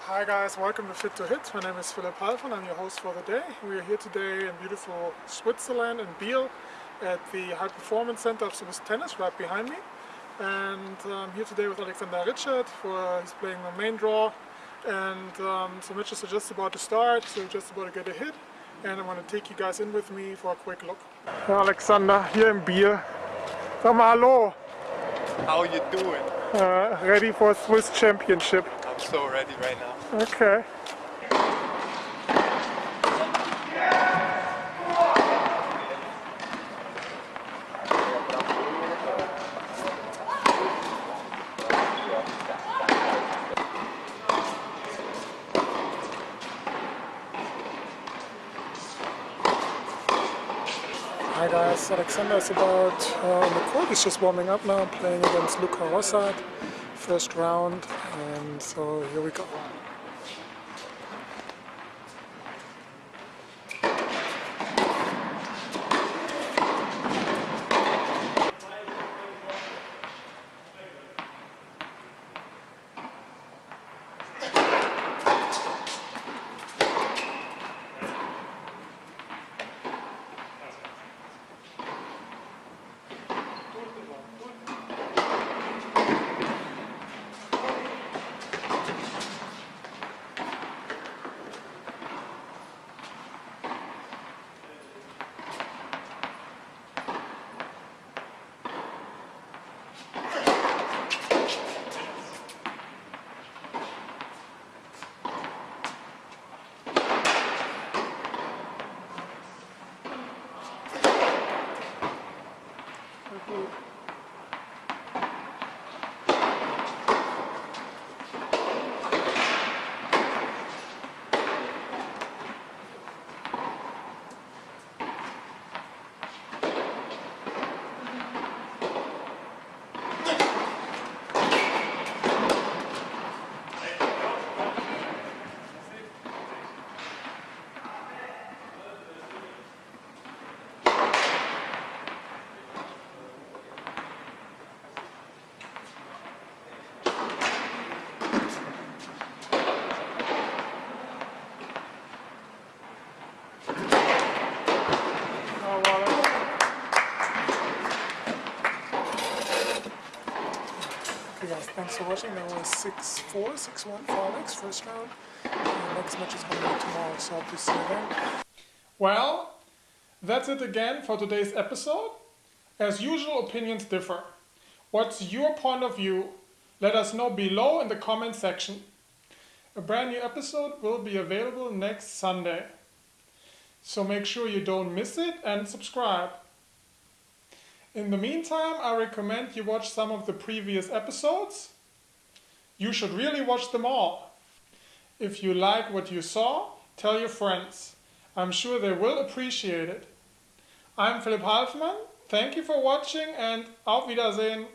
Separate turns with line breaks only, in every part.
Hi guys, welcome to Fit to Hit. My name is Philipp Halfmann, I'm your host for the day. We are here today in beautiful Switzerland in Biel at the High Performance Center of Swiss Tennis right behind me. And I'm um, here today with Alexander Ritschard, for he's playing the main draw. And um, so matches are just about to start, so just about to get a hit. And I'm going to take you guys in with me for a quick look. Alexander, here in Biel. Sag mal hallo.
How you doing?
Uh, ready for Swiss Championship.
I'm so ready right now.
Okay. Hi guys, Alexander is about uh, on the court. He's just warming up now, playing against Luca Rossard, first round, and so here we go. Guys, thanks for watching. That was 6-4, 6-1 for Alex, first round. The next match is going to be tomorrow, so I'll see you then. Well, that's it again for today's episode. As usual, opinions differ. What's your point of view? Let us know below in the comment section. A brand new episode will be available next Sunday. So make sure you don't miss it and subscribe. In the meantime, I recommend you watch some of the previous episodes. You should really watch them all. If you like what you saw, tell your friends. I'm sure they will appreciate it. I'm Philipp Halfmann. Thank you for watching and auf Wiedersehen.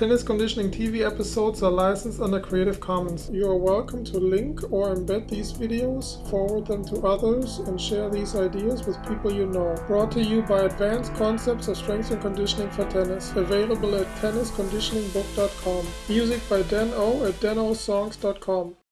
Tennis Conditioning TV episodes are licensed under Creative Commons. You are welcome to link or embed these videos, forward them to others, and share these ideas with people you know. Brought to you by Advanced Concepts of Strength and Conditioning for Tennis. Available at tennisconditioningbook.com. Music by Dan O at danosongs.com.